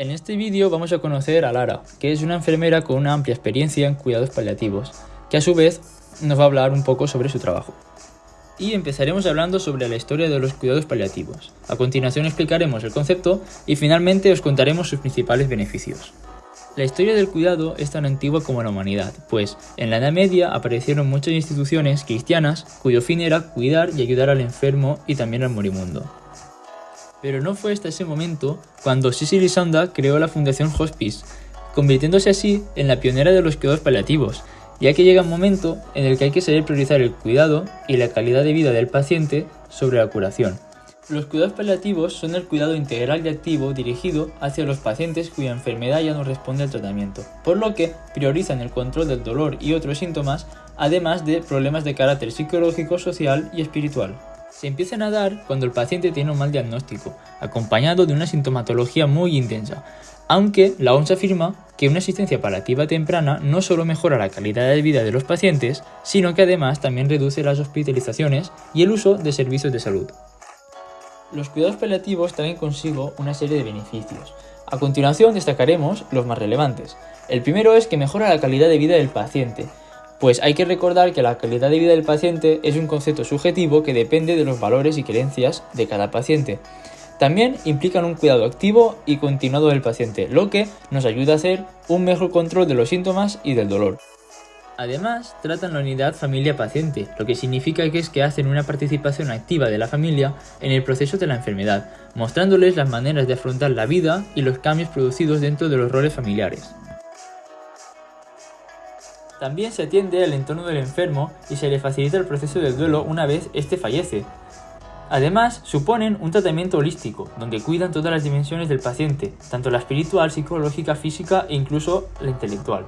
En este vídeo vamos a conocer a Lara, que es una enfermera con una amplia experiencia en cuidados paliativos, que a su vez nos va a hablar un poco sobre su trabajo. Y empezaremos hablando sobre la historia de los cuidados paliativos. A continuación explicaremos el concepto y finalmente os contaremos sus principales beneficios. La historia del cuidado es tan antigua como la humanidad, pues en la Edad Media aparecieron muchas instituciones cristianas cuyo fin era cuidar y ayudar al enfermo y también al moribundo. Pero no fue hasta ese momento cuando Cicely Sonda creó la Fundación Hospice, convirtiéndose así en la pionera de los cuidados paliativos, ya que llega un momento en el que hay que saber priorizar el cuidado y la calidad de vida del paciente sobre la curación. Los cuidados paliativos son el cuidado integral y activo dirigido hacia los pacientes cuya enfermedad ya no responde al tratamiento, por lo que priorizan el control del dolor y otros síntomas, además de problemas de carácter psicológico, social y espiritual se empiezan a dar cuando el paciente tiene un mal diagnóstico, acompañado de una sintomatología muy intensa, aunque la OMS afirma que una asistencia paliativa temprana no solo mejora la calidad de vida de los pacientes, sino que además también reduce las hospitalizaciones y el uso de servicios de salud. Los cuidados paliativos traen consigo una serie de beneficios. A continuación destacaremos los más relevantes. El primero es que mejora la calidad de vida del paciente, pues hay que recordar que la calidad de vida del paciente es un concepto subjetivo que depende de los valores y creencias de cada paciente. También implican un cuidado activo y continuado del paciente, lo que nos ayuda a hacer un mejor control de los síntomas y del dolor. Además, tratan la unidad familia-paciente, lo que significa que es que hacen una participación activa de la familia en el proceso de la enfermedad, mostrándoles las maneras de afrontar la vida y los cambios producidos dentro de los roles familiares. También se atiende al entorno del enfermo y se le facilita el proceso del duelo una vez éste fallece. Además, suponen un tratamiento holístico, donde cuidan todas las dimensiones del paciente, tanto la espiritual, psicológica, física e incluso la intelectual.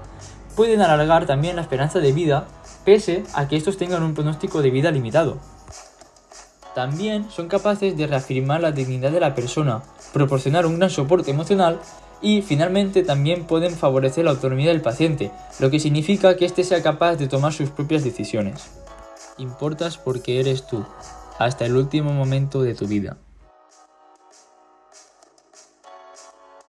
Pueden alargar también la esperanza de vida, pese a que estos tengan un pronóstico de vida limitado. También son capaces de reafirmar la dignidad de la persona, proporcionar un gran soporte emocional y finalmente también pueden favorecer la autonomía del paciente, lo que significa que éste sea capaz de tomar sus propias decisiones. Importas porque eres tú, hasta el último momento de tu vida.